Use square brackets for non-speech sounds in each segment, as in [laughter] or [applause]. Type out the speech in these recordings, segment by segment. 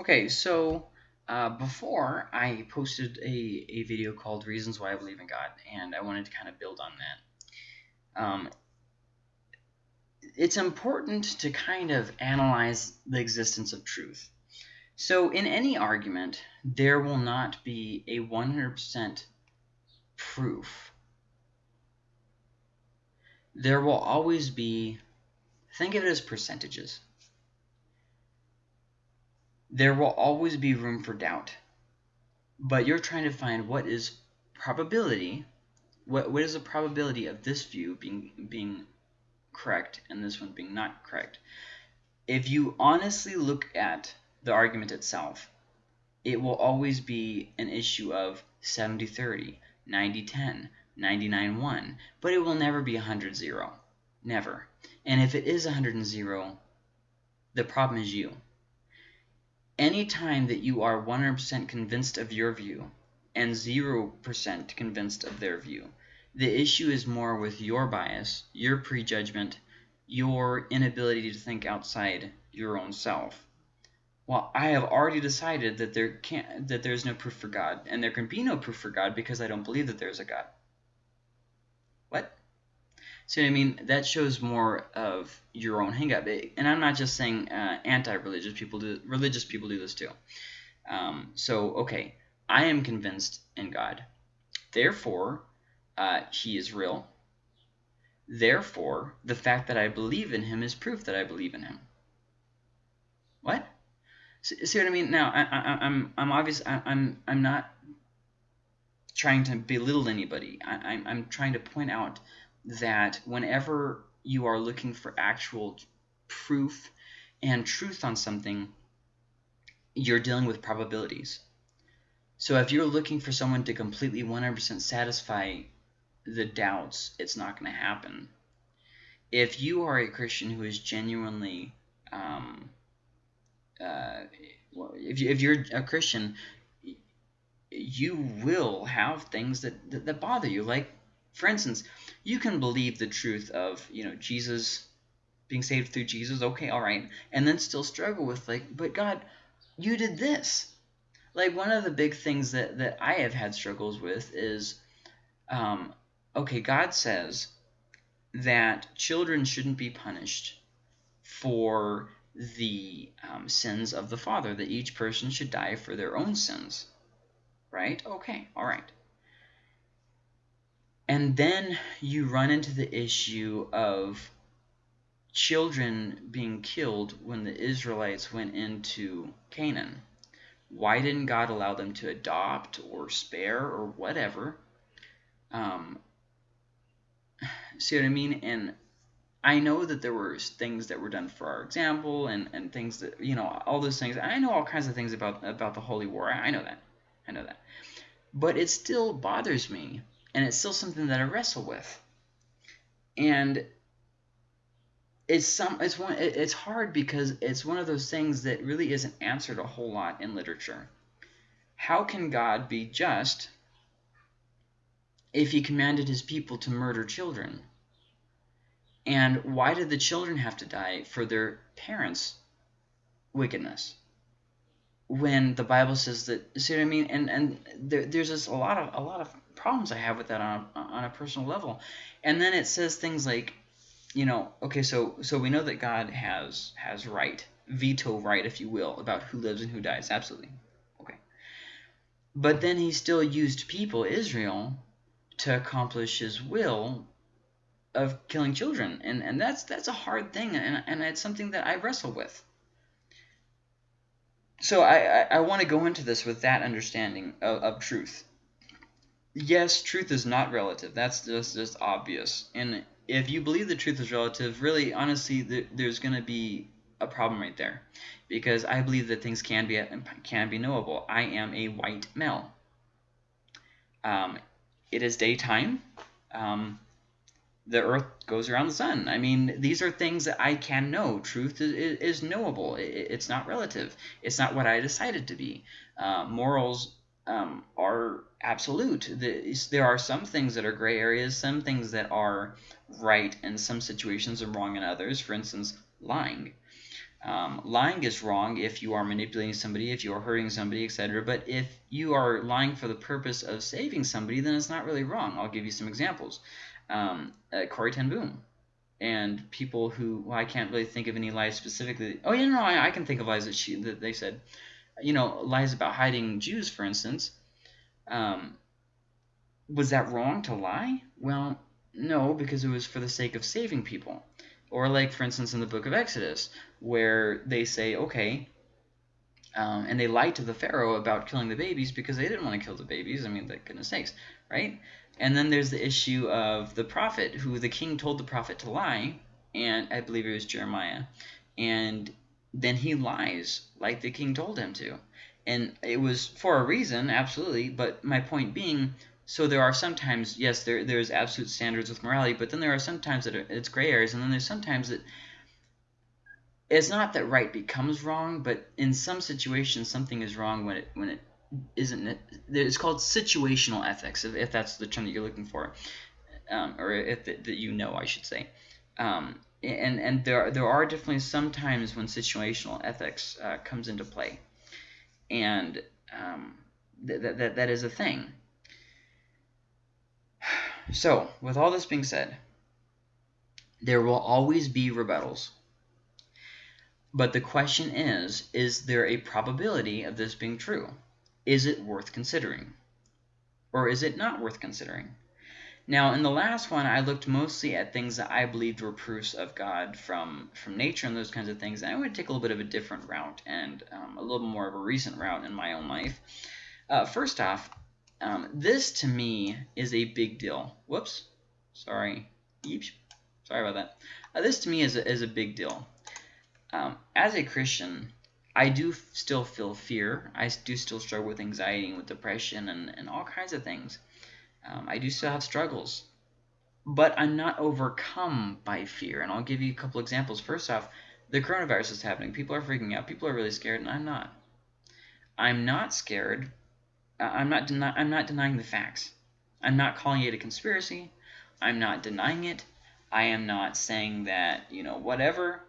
Okay, so uh, before I posted a, a video called Reasons Why I Believe in God, and I wanted to kind of build on that. Um, it's important to kind of analyze the existence of truth. So in any argument, there will not be a 100% proof. There will always be, think of it as percentages there will always be room for doubt. But you're trying to find what is probability, what, what is the probability of this view being, being correct and this one being not correct. If you honestly look at the argument itself, it will always be an issue of 70-30, 90-10, 99-1, but it will never be 100-0. Never. And if it is 100-0, the problem is you any time that you are 100% convinced of your view and 0% convinced of their view, the issue is more with your bias, your prejudgment, your inability to think outside your own self. Well, I have already decided that there can't that there's no proof for God, and there can be no proof for God because I don't believe that there's a God. See what I mean? That shows more of your own hangup. And I'm not just saying uh, anti-religious people do. Religious people do this too. Um, so, okay, I am convinced in God. Therefore, uh, he is real. Therefore, the fact that I believe in him is proof that I believe in him. What? See, what I mean? Now, I, I, I'm I'm obvious. I, I'm I'm not trying to belittle anybody. I, I'm I'm trying to point out that whenever you are looking for actual proof and truth on something, you're dealing with probabilities. So if you're looking for someone to completely 100% satisfy the doubts, it's not going to happen. If you are a Christian who is genuinely, um, uh, if, you, if you're a Christian, you will have things that, that, that bother you. Like, for instance, you can believe the truth of, you know, Jesus being saved through Jesus, okay, all right, and then still struggle with like, but God, you did this. Like one of the big things that that I have had struggles with is, um, okay, God says that children shouldn't be punished for the um, sins of the father, that each person should die for their own sins. Right? Okay, all right. And then you run into the issue of children being killed when the Israelites went into Canaan. Why didn't God allow them to adopt or spare or whatever? Um, see what I mean? And I know that there were things that were done for our example and, and things that, you know, all those things. I know all kinds of things about, about the Holy War. I know that. I know that. But it still bothers me and it's still something that I wrestle with. And it's some it's one it's hard because it's one of those things that really isn't answered a whole lot in literature. How can God be just if he commanded his people to murder children? And why did the children have to die for their parents' wickedness? When the Bible says that, see what I mean? And and there, there's just a lot of a lot of problems I have with that on a, on a personal level. And then it says things like, you know, okay, so so we know that God has has right, veto right, if you will, about who lives and who dies. Absolutely, okay. But then he still used people, Israel, to accomplish his will of killing children, and and that's that's a hard thing, and and it's something that I wrestle with. So I I, I want to go into this with that understanding of, of truth yes, truth is not relative. That's just just obvious. And if you believe the truth is relative, really, honestly, there's going to be a problem right there, because I believe that things can be can be knowable. I am a white male. Um, it is daytime. Um, the earth goes around the sun. I mean, these are things that I can know. Truth is, is knowable. it's not relative. It's not what I decided to be. Uh, morals um, are absolute. There are some things that are gray areas, some things that are right in some situations and wrong in others. For instance, lying. Um, lying is wrong if you are manipulating somebody, if you are hurting somebody, etc. But if you are lying for the purpose of saving somebody, then it's not really wrong. I'll give you some examples. Um, uh, Corrie ten Boom and people who well, I can't really think of any lies specifically. Oh yeah, no, I, I can think of lies that she that they said. You know, lies about hiding Jews, for instance. Um, was that wrong to lie? Well, no, because it was for the sake of saving people. Or like, for instance, in the book of Exodus, where they say, okay, um, and they lied to the Pharaoh about killing the babies because they didn't want to kill the babies. I mean, goodness sakes, right? And then there's the issue of the prophet, who the king told the prophet to lie, and I believe it was Jeremiah, and then he lies like the king told him to. And it was for a reason, absolutely, but my point being, so there are sometimes, yes, there there's absolute standards with morality, but then there are sometimes that it's gray areas, and then there's sometimes that it's not that right becomes wrong, but in some situations something is wrong when it when it isn't it? It's called situational ethics, if, if that's the term that you're looking for, um, or if that you know, I should say. Um, and and there there are definitely some times when situational ethics uh, comes into play, and um, th that that is a thing. [sighs] So, with all this being said, there will always be rebuttals. But the question is, is there a probability of this being true? Is it worth considering? Or is it not worth considering? Now, in the last one, I looked mostly at things that I believed were proofs of God from, from nature and those kinds of things. And I would take a little bit of a different route and um, a little more of a recent route in my own life. Uh, first off, um, this to me is a big deal. Whoops. Sorry. Sorry about that. Uh, this to me is a, is a big deal. Um, as a Christian, I do still feel fear. I do still struggle with anxiety and with depression and, and all kinds of things. Um, I do still have struggles. But I'm not overcome by fear. And I'll give you a couple examples. First off, the coronavirus is happening. People are freaking out. People are really scared, and I'm not. I'm not scared I'm not I'm not denying the facts. I'm not calling it a conspiracy. I'm not denying it. I am not saying that you know whatever.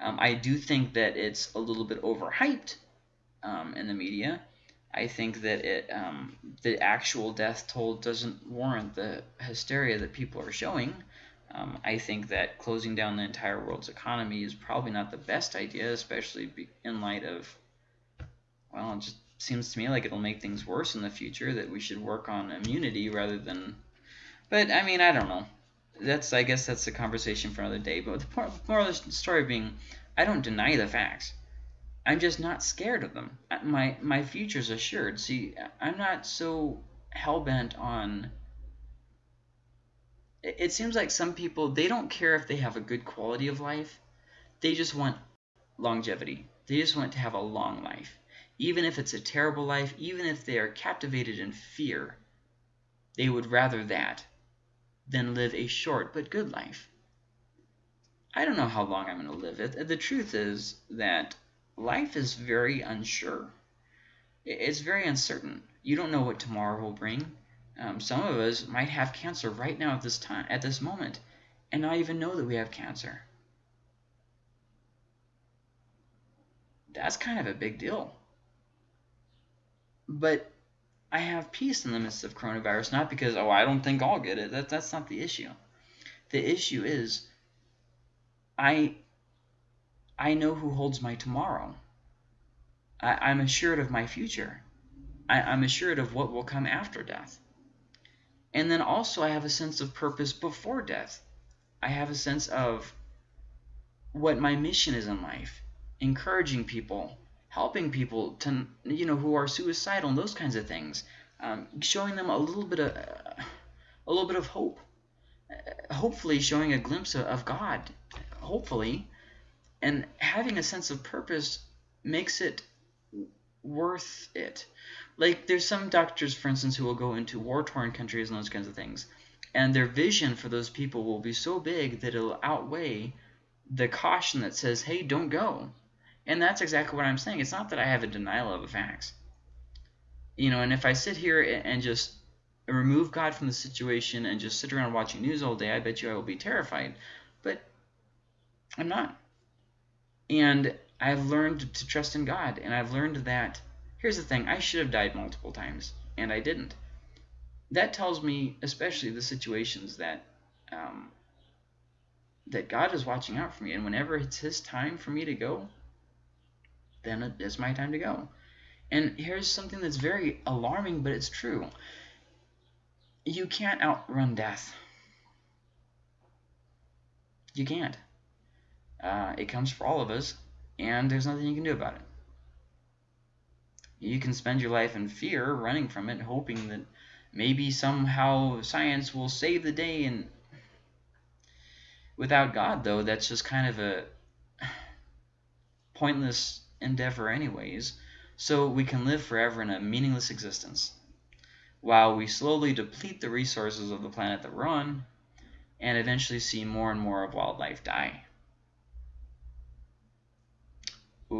Um, I do think that it's a little bit overhyped um, in the media. I think that it um, the actual death toll doesn't warrant the hysteria that people are showing. Um, I think that closing down the entire world's economy is probably not the best idea, especially in light of well, it just seems to me like it'll make things worse in the future that we should work on immunity rather than but I mean I don't know that's I guess that's a conversation for another day but the more of the story being I don't deny the facts I'm just not scared of them. Uh, my my future's assured. See I'm not so hell-bent on it seems like some people they don't care if they have a good quality of life. They just want longevity. They just want to have a long life. Even if it's a terrible life, even if they are captivated in fear, they would rather that than live a short but good life. I don't know how long I'm going to live. It. The truth is that life is very unsure. It's very uncertain. You don't know what tomorrow will bring. Um, some of us might have cancer right now at this time, at this moment, and not even know that we have cancer. That's kind of a big deal. But I have peace in the midst of coronavirus, not because, oh, I don't think I'll get it. That, that's not the issue. The issue is I, I know who holds my tomorrow. I, am assured of my future. I, I'm assured of what will come after death. And then also I have a sense of purpose before death. I have a sense of what my mission is in life, encouraging people, helping people to you know who are suicidal and those kinds of things, um, showing them a little bit of a little bit of hope, hopefully showing a glimpse of, of God, hopefully, and having a sense of purpose makes it worth it. Like there's some doctors, for instance, who will go into war-torn countries and those kinds of things, and their vision for those people will be so big that it'll outweigh the caution that says, "Hey, don't go." And that's exactly what I'm saying. It's not that I have a denial of the facts. You know, and if I sit here and just remove God from the situation and just sit around watching news all day, I bet you I will be terrified. But I'm not. And I've learned to trust in God, and I've learned that. Here's the thing: I should have died multiple times, and I didn't. That tells me, especially the situations that um, that God is watching out for me, and whenever it's His time for me to go, then it's my time to go. And here's something that's very alarming, but it's true. You can't outrun death. You can't. Uh, it comes for all of us, and there's nothing you can do about it. You can spend your life in fear, running from it, hoping that maybe somehow science will save the day. And without God, though, that's just kind of a pointless endeavor, anyways. So we can live forever in a meaningless existence, while we slowly deplete the resources of the planet that we're on, and eventually see more and more of wildlife die.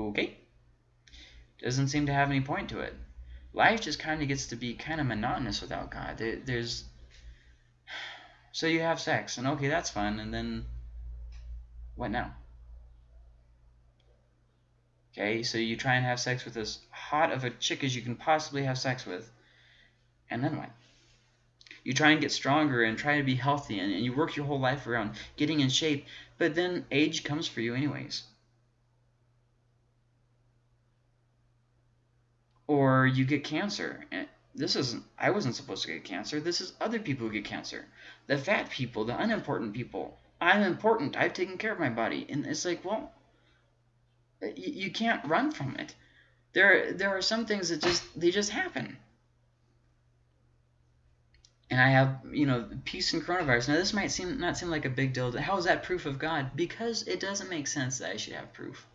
Okay. Doesn't seem to have any point to it. Life just kind of gets to be kind of monotonous without God. There, there's [sighs] so you have sex, and okay, that's fun, and then what now? Okay, so you try and have sex with as hot of a chick as you can possibly have sex with, and then what? You try and get stronger and try to be healthy, and, and you work your whole life around getting in shape, but then age comes for you anyways. Or you get cancer. And this isn't, I wasn't supposed to get cancer. This is other people who get cancer. The fat people, the unimportant people. I'm important. I've taken care of my body. And it's like, well, you, can't run from it. There, there are some things that just, they just happen. And I have, you know, peace and coronavirus. Now, this might seem not seem like a big deal. How is that proof of God? Because it doesn't make sense that I should have proof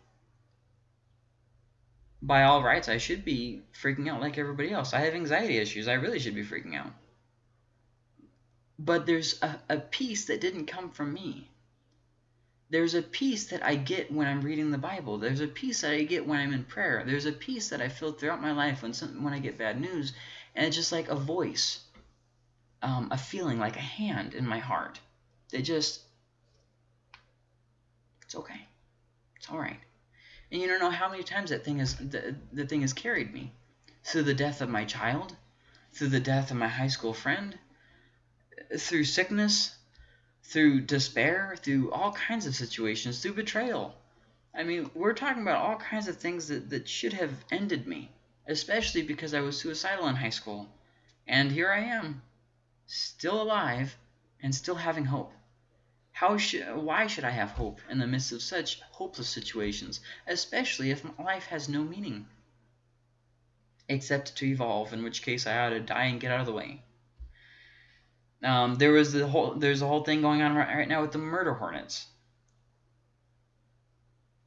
by all rights, I should be freaking out like everybody else. I have anxiety issues. I really should be freaking out. But there's a, a peace that didn't come from me. There's a peace that I get when I'm reading the Bible. There's a peace that I get when I'm in prayer. There's a peace that I feel throughout my life when some, when I get bad news. And it's just like a voice, um, a feeling, like a hand in my heart. They just, it's okay. It's all right. And you don't know how many times that thing has the, the thing has carried me. Through the death of my child, through the death of my high school friend, through sickness, through despair, through all kinds of situations, through betrayal. I mean, we're talking about all kinds of things that, that should have ended me, especially because I was suicidal in high school. And here I am, still alive and still having hope. How should, why should I have hope in the midst of such hopeless situations, especially if life has no meaning? Except to evolve, in which case I ought to die and get out of the way. Um, there was the whole there's a whole thing going on right, right now with the murder hornets.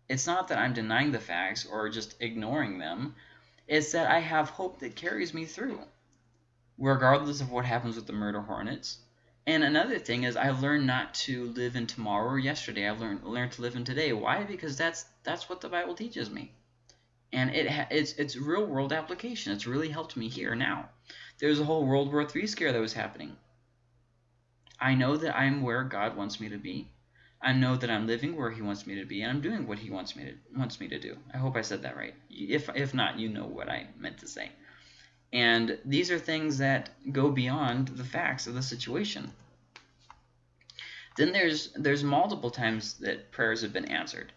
It's not that I'm denying the facts or just ignoring them. It's that I have hope that carries me through. Regardless of what happens with the murder hornets, and another thing is I learned not to live in tomorrow or yesterday. I learned learned to live in today. Why? Because that's that's what the Bible teaches me. And it it's it's real world application. It's really helped me here now. There's a whole World War III scare that was happening. I know that I'm where God wants me to be. I know that I'm living where He wants me to be, and I'm doing what He wants me to wants me to do. I hope I said that right. If if not, you know what I meant to say. And these are things that go beyond the facts of the situation. Then there's there's multiple times that prayers have been answered.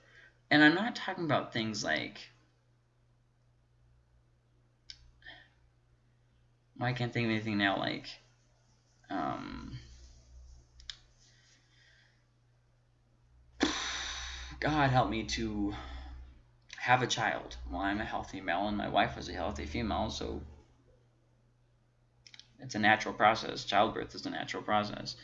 And I'm not talking about things like well, I can't think of anything now like um, God help me to have a child. Well, I'm a healthy male and my wife was a healthy female, so it's a natural process. Childbirth is a natural process.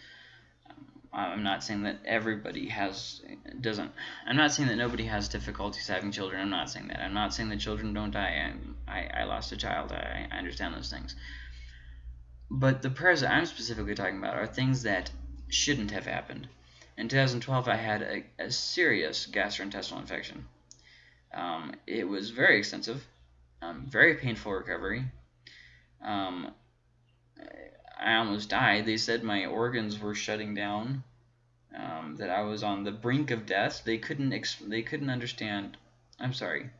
Um, I'm not saying that everybody has doesn't. I'm not saying that nobody has difficulties having children. I'm not saying that. I'm not saying that children don't die. I I, I lost a child. I, I understand those things. But the prayers that I'm specifically talking about are things that shouldn't have happened. In 2012, I had a, a serious gastrointestinal infection. Um, it was very extensive, um, very painful recovery. Um, I almost died. They said my organs were shutting down, um, that I was on the brink of death. They couldn't they couldn't understand I'm sorry.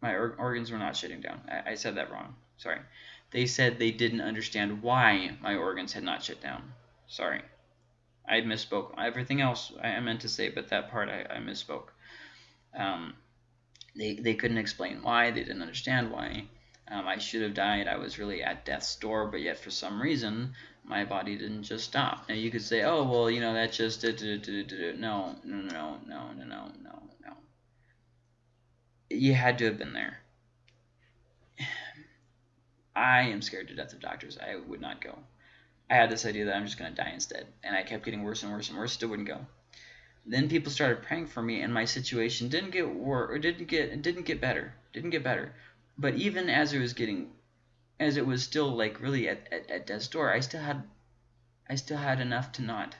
My or organs were not shutting down. I, I said that wrong. Sorry. They said they didn't understand why my organs had not shut down. Sorry. I misspoke. Everything else I meant to say, but that part I, I misspoke. Um, they, they couldn't explain why. They didn't understand why. Um, I should have died. I was really at death's door, but yet for some reason, my body didn't just stop. Now you could say, oh, well, you know, that just did, did, did, did. No, no, no, no, no, no, no, no. You had to have been there. [sighs] I am scared to death of doctors. I would not go. I had this idea that I'm just going to die instead. And I kept getting worse and worse and worse. Still wouldn't go. Then people started praying for me, and my situation didn't get worse or didn't get didn't get better. Didn't get better. But even as it was getting, as it was still like really at, at, at death's door, I still had, I still had enough to not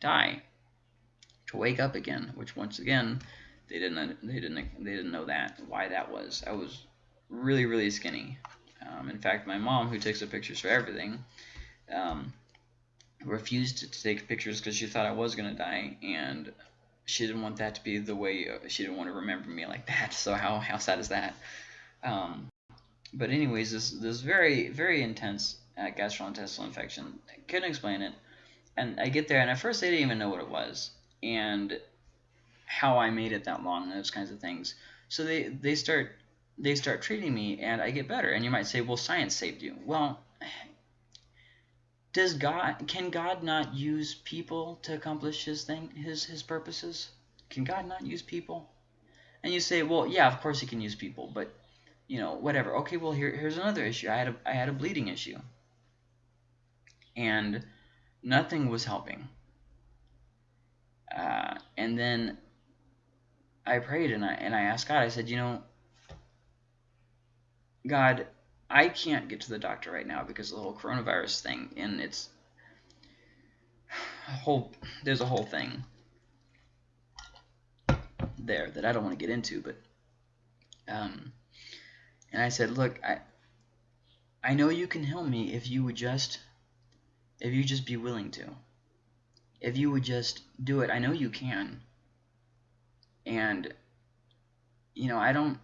die, to wake up again. Which once again, they didn't they didn't they didn't know that why that was. I was really really skinny. Um, in fact, my mom, who takes the pictures for everything, um, refused to take pictures because she thought I was going to die, and she didn't want that to be the way, she didn't want to remember me like that, [laughs] so how, how sad is that? Um, but anyways, this, this very, very intense uh, gastrointestinal infection, I couldn't explain it, and I get there, and at first they didn't even know what it was, and how I made it that long, and those kinds of things. So they, they start they start treating me and I get better. And you might say, well, science saved you. Well, [sighs] does God can God not use people to accomplish his thing his his purposes? Can God not use people? And you say, well, yeah, of course he can use people, but you know, whatever. Okay, well here here's another issue. I had a I had a bleeding issue. And nothing was helping. Uh, and then I prayed and I and I asked God, I said, you know, God, I can't get to the doctor right now because of the whole coronavirus thing, and it's a [sighs] whole there's a whole thing there that I don't want to get into, but um, and I said, look, I I know you can help me if you would just if you just be willing to. If you would just do it, I know you can. And you know, I don't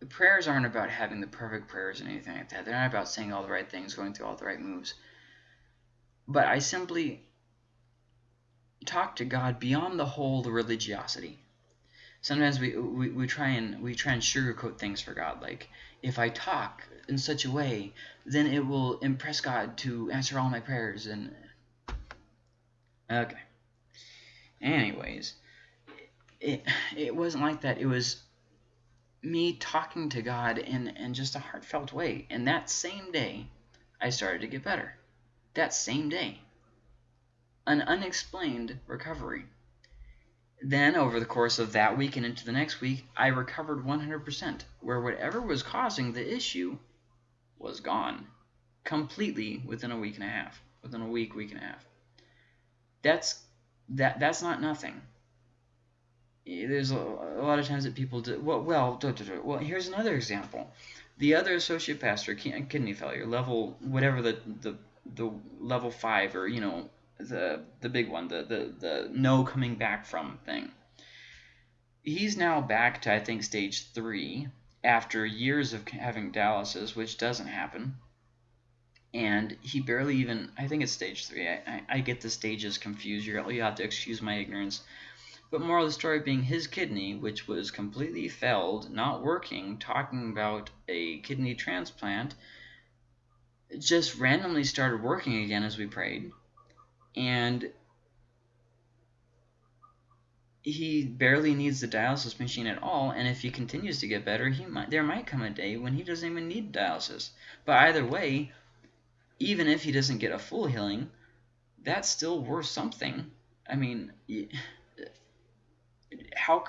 the prayers aren't about having the perfect prayers and anything like that. They're not about saying all the right things, going through all the right moves. But I simply talk to God beyond the whole the religiosity. Sometimes we, we, we try and we try and sugarcoat things for God. Like if I talk in such a way, then it will impress God to answer all my prayers. And okay. Anyways, it it wasn't like that. It was me talking to God in, in just a heartfelt way. And that same day, I started to get better. That same day. An unexplained recovery. Then, over the course of that week and into the next week, I recovered 100%, where whatever was causing the issue was gone. Completely within a week and a half. Within a week, week and a half. That's that that's not nothing eh, there's a, a, lot of times that people do well well well here's another example the other associate pastor kidney failure level whatever the the the level five or you know the uh, the big one the the the no coming back from thing. He's now back to i think stage three after years of having dialysis which doesn't happen. And he barely even i think it's stage three. I i, I get the stages confused. You're you have to excuse my ignorance. But moral of the story being his kidney, which was completely failed, not working, talking about a kidney transplant, just randomly started working again as we prayed. And he barely needs the dialysis machine at all, and if he continues to get better, he might there might come a day when he doesn't even need dialysis. But either way, even if he doesn't get a full healing, that's still worth something. I mean, how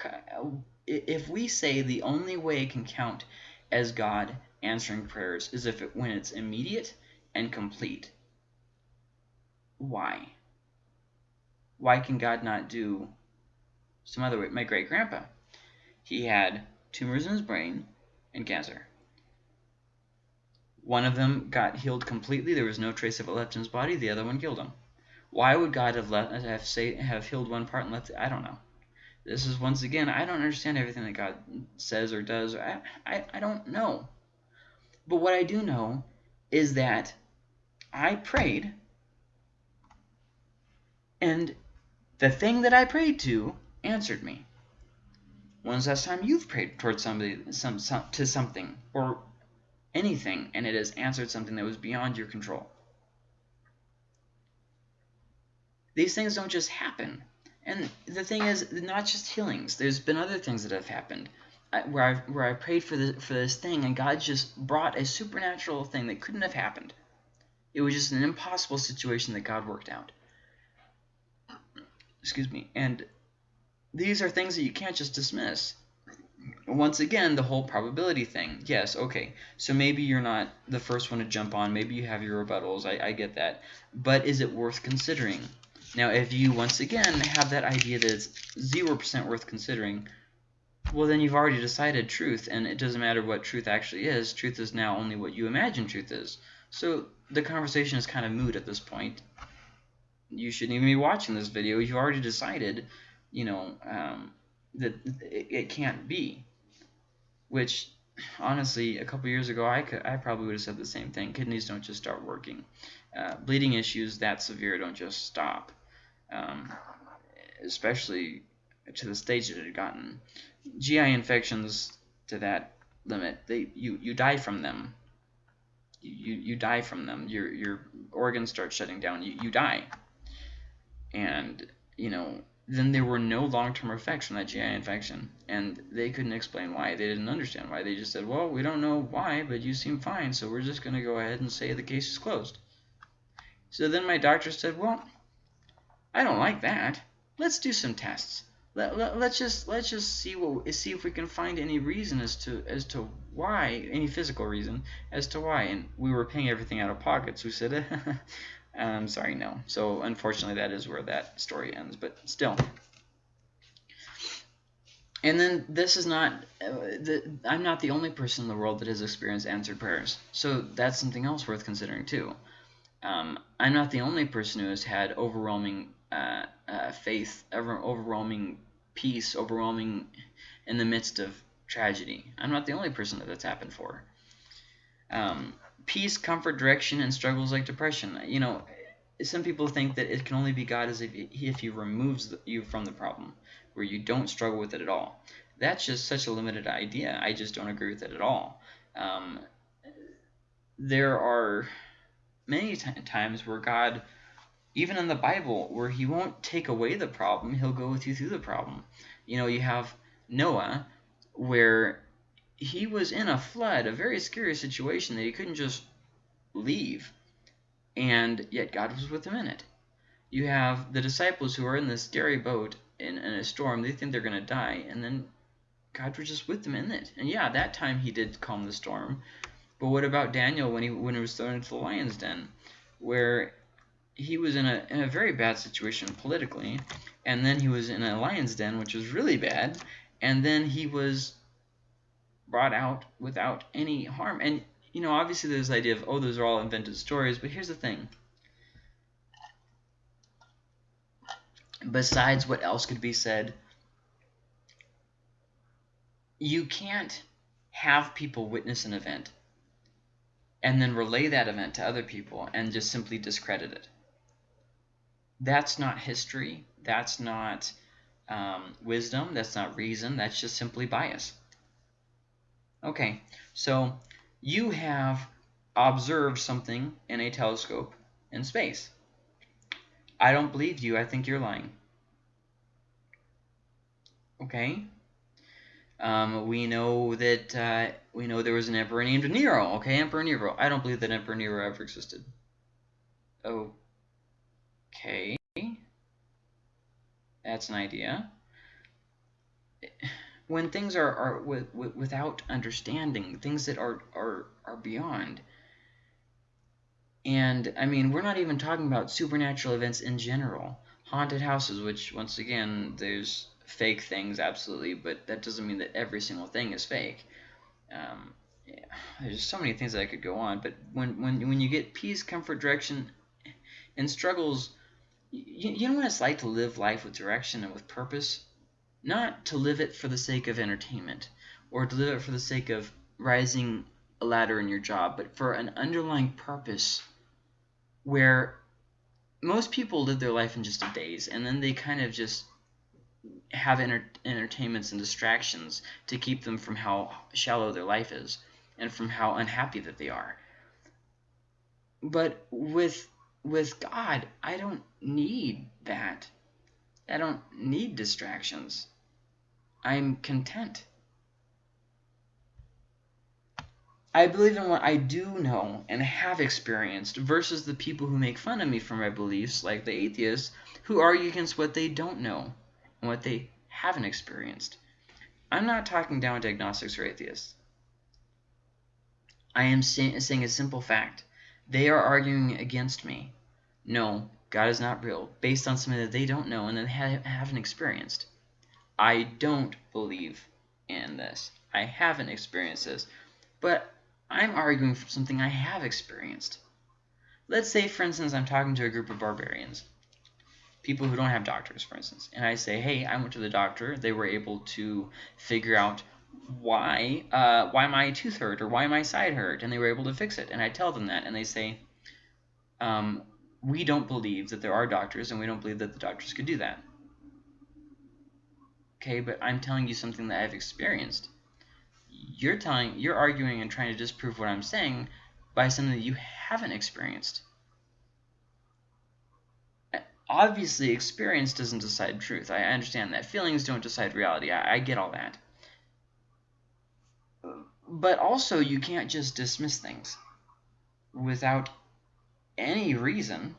if we say the only way it can count as God answering prayers is if it, when it's immediate and complete, why? Why can God not do some other way? My great grandpa, he had tumors in his brain and cancer. One of them got healed completely. There was no trace of it left in his body. The other one killed him. Why would God have let have say have healed one part and left? I don't know This is once again, I don't understand everything that God says or does. I, I, I don't know. But what I do know is that I prayed, and the thing that I prayed to answered me. When's the last time you've prayed towards somebody, some, some, to something, or anything, and it has answered something that was beyond your control? These things don't just happen. And the thing is, not just healings. There's been other things that have happened where I where I prayed for this for this thing, and God just brought a supernatural thing that couldn't have happened. It was just an impossible situation that God worked out. Excuse me. And these are things that you can't just dismiss. Once again, the whole probability thing. Yes, okay. So maybe you're not the first one to jump on. Maybe you have your rebuttals. I, I get that. But is it worth considering? Now, if you, once again, have that idea that it's 0% worth considering, well, then you've already decided truth, and it doesn't matter what truth actually is. Truth is now only what you imagine truth is. So the conversation is kind of moot at this point. You shouldn't even be watching this video. You've already decided, you know, um, that it, it can't be. Which, honestly, a couple years ago, I, could, I probably would have said the same thing. Kidneys don't just start working. Uh, bleeding issues that severe don't just stop um, especially to the stage that it had gotten. GI infections to that limit, they you you die from them. You you die from them. Your your organs start shutting down. You you die. And you know then there were no long-term effects from that GI infection, and they couldn't explain why. They didn't understand why. They just said, "Well, we don't know why, but you seem fine, so we're just going to go ahead and say the case is closed." So then my doctor said, "Well." I don't like that. Let's do some tests. Let, let, let's just let's just see what see if we can find any reason as to as to why any physical reason as to why and we were paying everything out of pocket so we said [laughs] I'm sorry no so unfortunately that is where that story ends but still and then this is not uh, the, I'm not the only person in the world that has experienced answered prayers so that's something else worth considering too um, I'm not the only person who has had overwhelming uh, uh, faith, ever overwhelming peace, overwhelming in the midst of tragedy. I'm not the only person that that's happened for. Um, peace, comfort, direction, and struggles like depression. You know, some people think that it can only be God as if he, if he removes you from the problem, where you don't struggle with it at all. That's just such a limited idea. I just don't agree with it at all. Um, there are many times where God even in the Bible, where he won't take away the problem, he'll go with you through the problem. You know, you have Noah, where he was in a flood, a very scary situation that he couldn't just leave, and yet God was with him in it. You have the disciples who are in this scary boat in, in a storm, they think they're going to die, and then God was just with them in it. And yeah, that time he did calm the storm, but what about Daniel when he when he was thrown into the lion's den, where he was in a, in a very bad situation politically, and then he was in a lion's den, which was really bad, and then he was brought out without any harm. And, you know, obviously there's the idea of, oh, those are all invented stories, but here's the thing. Besides what else could be said, you can't have people witness an event and then relay that event to other people and just simply discredit it that's not history. That's not um, wisdom. That's not reason. That's just simply bias. Okay, so you have observed something in a telescope in space. I don't believe you. I think you're lying. Okay. Um, we know that uh, we know there was an emperor named Nero. Okay, Emperor Nero. I don't believe that Emperor Nero ever existed. Okay. That's an idea. When things are, are with, with, without understanding, things that are, are, are beyond. And, I mean, we're not even talking about supernatural events in general. Haunted houses, which, once again, there's fake things, absolutely, but that doesn't mean that every single thing is fake. Um, yeah, there's so many things that I could go on, but when, when, when you get peace, comfort, direction, and struggles you, you know what it's like to live life with direction and with purpose? Not to live it for the sake of entertainment or to live it for the sake of rising a ladder in your job, but for an underlying purpose where most people live their life in just a days and then they kind of just have enter entertainments and distractions to keep them from how shallow their life is and from how unhappy that they are. But with with God, I don't need that. I don't need distractions. I'm content. I believe in what I do know and have experienced versus the people who make fun of me for my beliefs, like the atheists, who argue against what they don't know and what they haven't experienced. I'm not talking down to agnostics or atheists. I am saying a simple fact. They are arguing against me. No, God is not real, based on something that they don't know and that they haven't experienced. I don't believe in this. I haven't experienced this. But I'm arguing for something I have experienced. Let's say, for instance, I'm talking to a group of barbarians, people who don't have doctors, for instance, and I say, hey, I went to the doctor. They were able to figure out why uh, why my tooth hurt or why my side hurt, and they were able to fix it. And I tell them that, and they say, um, we don't believe that there are doctors, and we don't believe that the doctors could do that. Okay, but I'm telling you something that I've experienced you're telling you're arguing and trying to disprove what I'm saying by something that you haven't experienced. Obviously, experience doesn't decide truth. I understand that. Feelings don't decide reality. I, I get all that. But also, you can't just dismiss things without any reason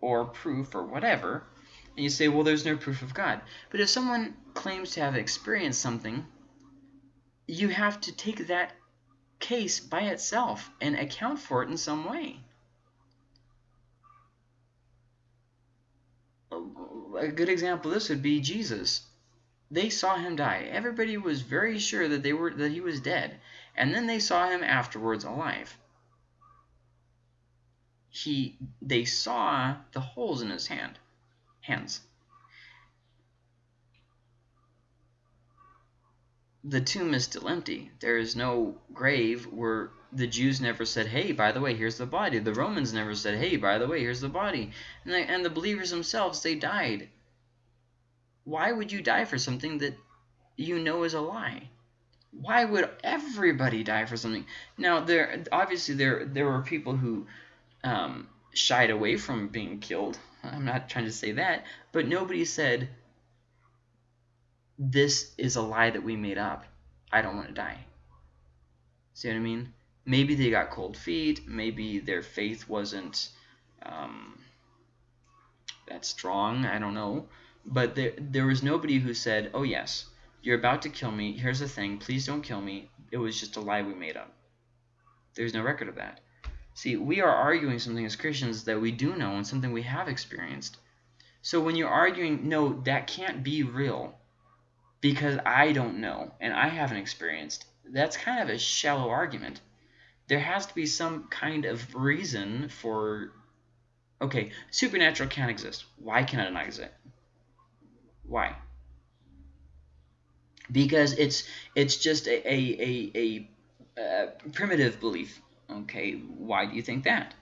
or proof or whatever. And you say, well, there's no proof of God. But if someone claims to have experienced something you have to take that case by itself and account for it in some way. A good example of this would be Jesus. They saw him die. Everybody was very sure that they were that he was dead, and then they saw him afterwards alive. He they saw the holes in his hand hands. the tomb is still empty. There is no grave where the Jews never said, hey, by the way, here's the body. The Romans never said, hey, by the way, here's the body. And the, and the believers themselves, they died. Why would you die for something that you know is a lie? Why would everybody die for something? Now, there obviously there there were people who um, shied away from being killed. I'm not trying to say that, but nobody said this is a lie that we made up. I don't want to die. See what I mean? Maybe they got cold feet. Maybe their faith wasn't um, that strong. I don't know. But there, there was nobody who said, oh, yes, you're about to kill me. Here's the thing. Please don't kill me. It was just a lie we made up. There's no record of that. See, we are arguing something as Christians that we do know and something we have experienced. So when you're arguing, no, that can't be real, because I don't know and I haven't experienced, that's kind of a shallow argument. There has to be some kind of reason for, okay, supernatural can't exist. Why can it not exist? Why? Because it's it's just a, a, a, a uh, primitive belief. Okay, why do you think that?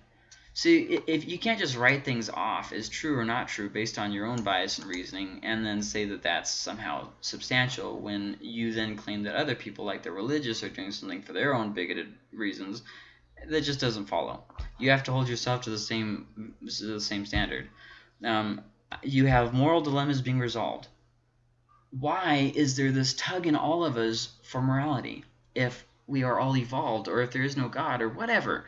See, if you can't just write things off as true or not true based on your own bias and reasoning and then say that that's somehow substantial when you then claim that other people, like the religious, are doing something for their own bigoted reasons, that just doesn't follow. You have to hold yourself to the same, to the same standard. Um, you have moral dilemmas being resolved. Why is there this tug in all of us for morality if we are all evolved or if there is no God or whatever?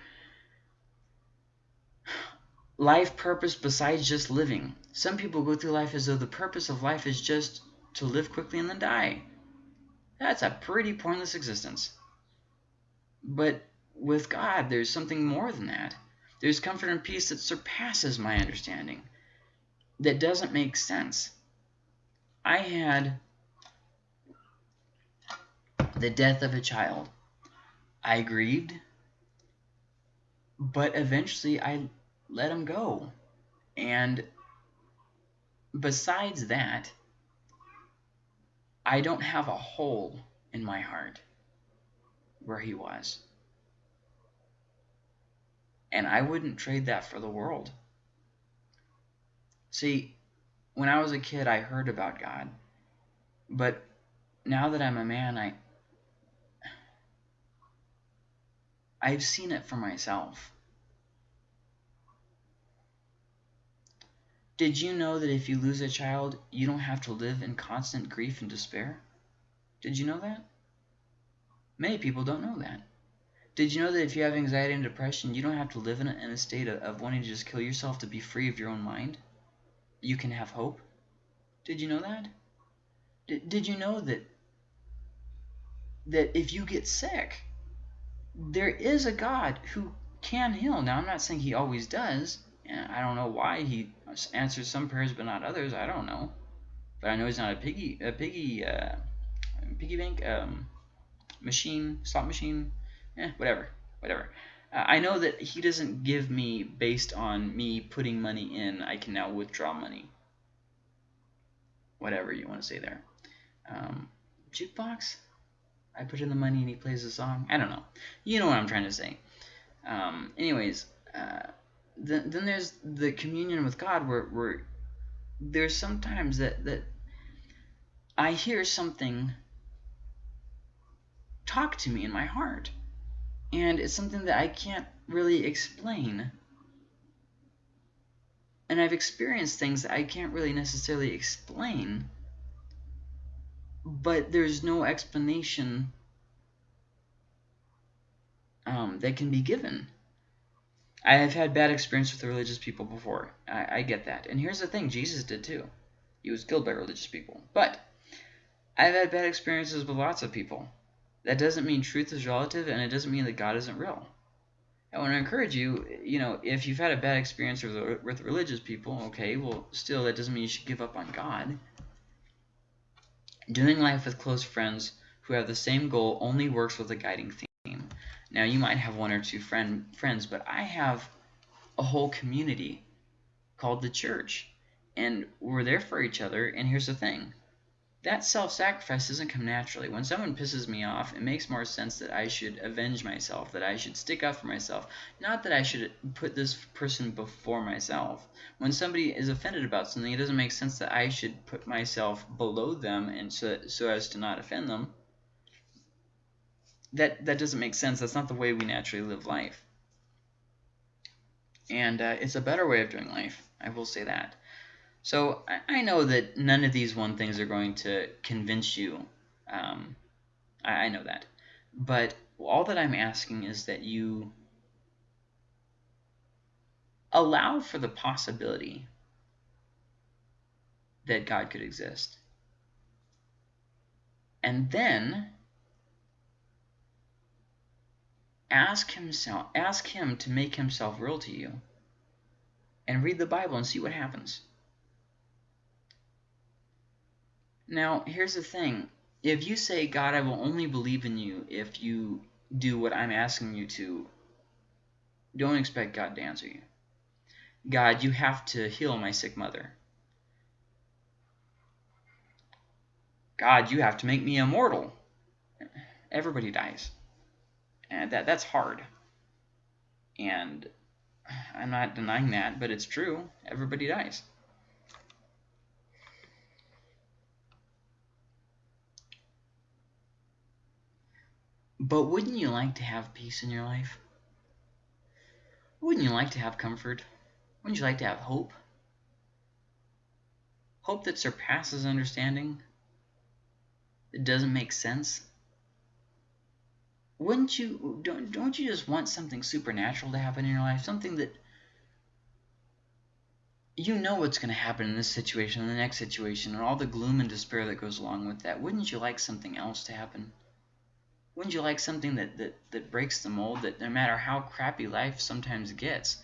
life purpose besides just living. Some people go through life as though the purpose of life is just to live quickly and then die. That's a pretty pointless existence. But with God, there's something more than that. There's comfort and peace that surpasses my understanding, that doesn't make sense. I had the death of a child. I grieved, but eventually I let him go. And besides that, I don't have a hole in my heart where he was. And I wouldn't trade that for the world. See, when I was a kid, I heard about God. But now that I'm a man, I I've seen it for myself. Did you know that if you lose a child, you don't have to live in constant grief and despair? Did you know that? Many people don't know that. Did you know that if you have anxiety and depression, you don't have to live in a, in a state of, of wanting to just kill yourself to be free of your own mind? You can have hope? Did you know that? Did, did you know that that if you get sick, there is a God who can heal. Now, I'm not saying he always does. And I don't know why he answers some prayers but not others. I don't know. But I know he's not a piggy, a piggy, uh, piggy bank um, machine, slot machine. Eh, whatever, whatever. Uh, I know that he doesn't give me based on me putting money in. I can now withdraw money. Whatever you want to say there. Um, jukebox? I put in the money and he plays the song. I don't know. You know what I'm trying to say. Um, anyways, uh, then, then there's the communion with God where, where there's sometimes that, that I hear something talk to me in my heart. And it's something that I can't really explain. And I've experienced things that I can't really necessarily explain but there's no explanation um, that can be given. I have had bad experience with religious people before. I, I get that. And here's the thing, Jesus did too. He was killed by religious people. But I've had bad experiences with lots of people. That doesn't mean truth is relative, and it doesn't mean that God isn't real. I want to encourage you, you know, if you've had a bad experience with, with religious people, okay, well, still, that doesn't mean you should give up on God. Doing life with close friends who have the same goal only works with a guiding theme. Now, you might have one or two friend friends, but I have a whole community called the church. And we're there for each other. And here's the thing that self-sacrifice doesn't come naturally. When someone pisses me off, it makes more sense that I should avenge myself, that I should stick up for myself, not that I should put this person before myself. When somebody is offended about something, it doesn't make sense that I should put myself below them and so, so as to not offend them. That that doesn't make sense. That's not the way we naturally live life. And uh, it's a better way of doing life. I will say that. So I, know that none of these one things are going to convince you. Um, I, I know that. But all that I'm asking is that you allow for the possibility that God could exist. And then ask himself ask him to make himself real to you and read the Bible and see what happens. Now, here's the thing. If you say, God, I will only believe in you if you do what I'm asking you to, don't expect God to answer you. God, you have to heal my sick mother. God, you have to make me immortal. Everybody dies. And that that's hard. And I'm not denying that, but it's true. Everybody dies. But wouldn't you like to have peace in your life? Wouldn't you like to have comfort? Wouldn't you like to have hope? Hope that surpasses understanding? That doesn't make sense? Wouldn't you, don't, don't you just want something supernatural to happen in your life? Something that you know what's going to happen in this situation, in the next situation, and all the gloom and despair that goes along with that. Wouldn't you like something else to happen? Wouldn't you like something that, that, that breaks the mold, that no matter how crappy life sometimes gets,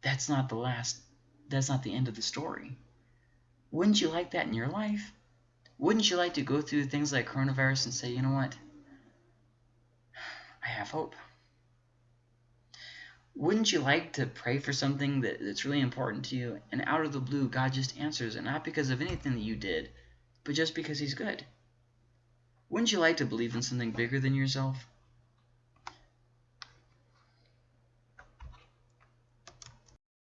that's not the last, that's not the end of the story. Wouldn't you like that in your life? Wouldn't you like to go through things like coronavirus and say, you know what? I have hope. Wouldn't you like to pray for something that, that's really important to you, and out of the blue, God just answers it, not because of anything that you did, but just because he's good. Wouldn't you like to believe in something bigger than yourself?